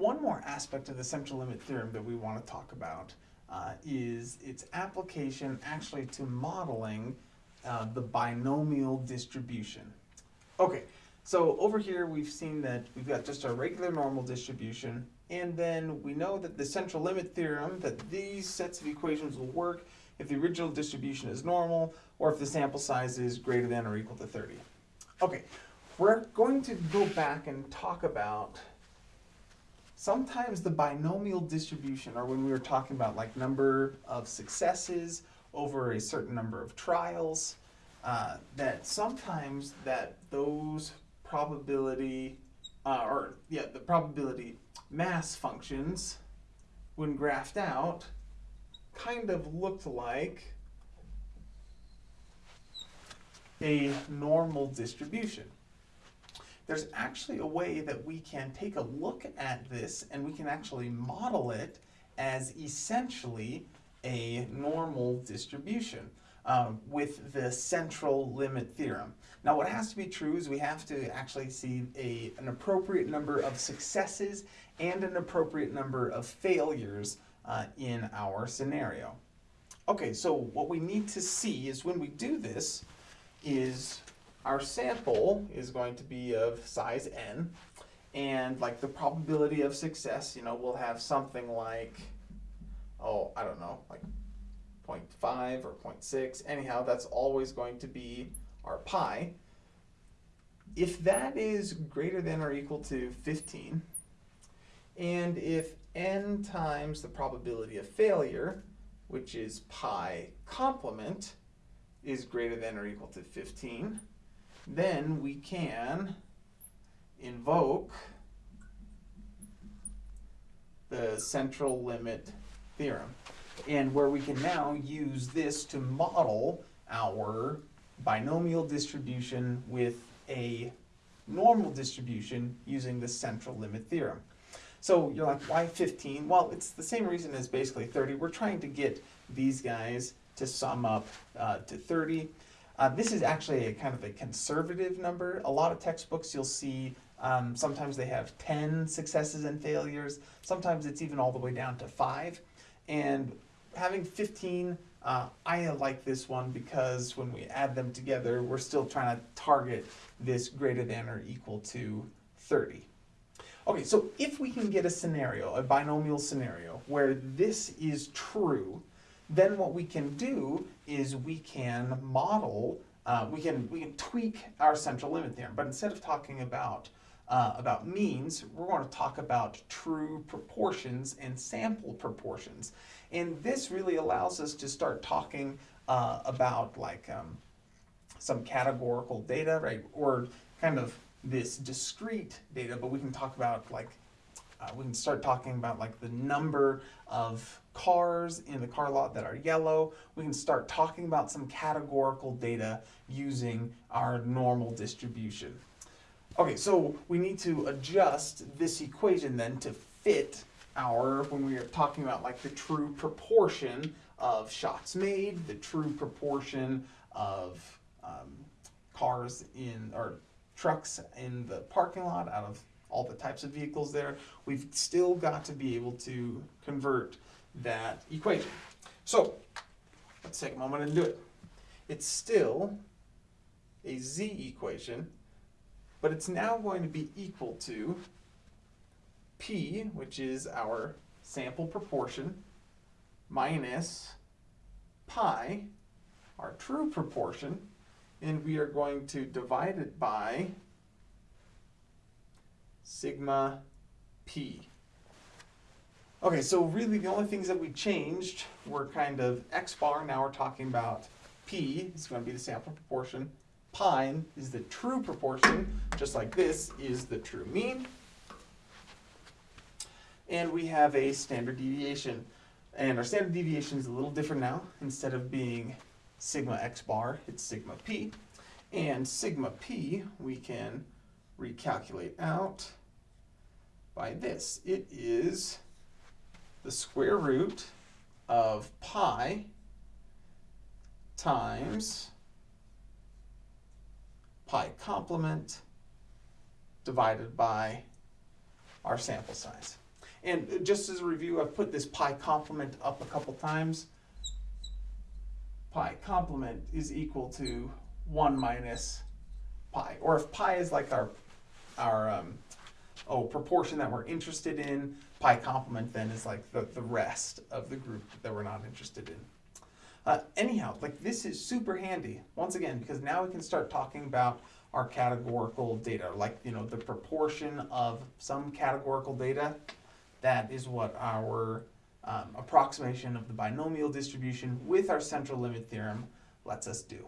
one more aspect of the central limit theorem that we want to talk about uh, is its application actually to modeling uh, the binomial distribution. Okay, so over here we've seen that we've got just a regular normal distribution and then we know that the central limit theorem, that these sets of equations will work if the original distribution is normal or if the sample size is greater than or equal to 30. Okay, we're going to go back and talk about sometimes the binomial distribution, or when we were talking about like number of successes over a certain number of trials, uh, that sometimes that those probability, uh, or yeah, the probability mass functions, when graphed out, kind of looked like a normal distribution there's actually a way that we can take a look at this and we can actually model it as essentially a normal distribution um, with the central limit theorem. Now what has to be true is we have to actually see a, an appropriate number of successes and an appropriate number of failures uh, in our scenario. Okay, so what we need to see is when we do this is our sample is going to be of size n, and like the probability of success, you know, we'll have something like, oh, I don't know, like 0.5 or 0.6. Anyhow, that's always going to be our pi. If that is greater than or equal to 15, and if n times the probability of failure, which is pi complement, is greater than or equal to 15, then we can invoke the central limit theorem. And where we can now use this to model our binomial distribution with a normal distribution using the central limit theorem. So you're like, why 15? Well, it's the same reason as basically 30. We're trying to get these guys to sum up uh, to 30. Uh, this is actually a kind of a conservative number. A lot of textbooks you'll see um, sometimes they have 10 successes and failures. Sometimes it's even all the way down to five. And having 15, uh, I like this one because when we add them together, we're still trying to target this greater than or equal to 30. Okay, so if we can get a scenario, a binomial scenario, where this is true, then what we can do is we can model, uh, we can we can tweak our central limit theorem. But instead of talking about uh, about means, we're going to talk about true proportions and sample proportions. And this really allows us to start talking uh, about like um, some categorical data, right? Or kind of this discrete data, but we can talk about like uh, we can start talking about like the number of cars in the car lot that are yellow. We can start talking about some categorical data using our normal distribution. Okay, so we need to adjust this equation then to fit our, when we are talking about like the true proportion of shots made, the true proportion of um, cars in, or trucks in the parking lot out of all the types of vehicles there, we've still got to be able to convert that equation. So let's take a moment and do it. It's still a z equation, but it's now going to be equal to p, which is our sample proportion, minus pi, our true proportion, and we are going to divide it by sigma p. Okay, so really the only things that we changed were kind of x bar, now we're talking about p is going to be the sample proportion, pi is the true proportion, just like this is the true mean. And we have a standard deviation. And our standard deviation is a little different now. Instead of being sigma x bar, it's sigma p. And sigma p we can recalculate out by this. It is the square root of pi times pi complement divided by our sample size. And just as a review, I've put this pi complement up a couple times. Pi complement is equal to one minus pi, or if pi is like our, our, um, oh, proportion that we're interested in, pi complement then is like the, the rest of the group that we're not interested in. Uh, anyhow, like this is super handy, once again, because now we can start talking about our categorical data, like, you know, the proportion of some categorical data. That is what our um, approximation of the binomial distribution with our central limit theorem lets us do.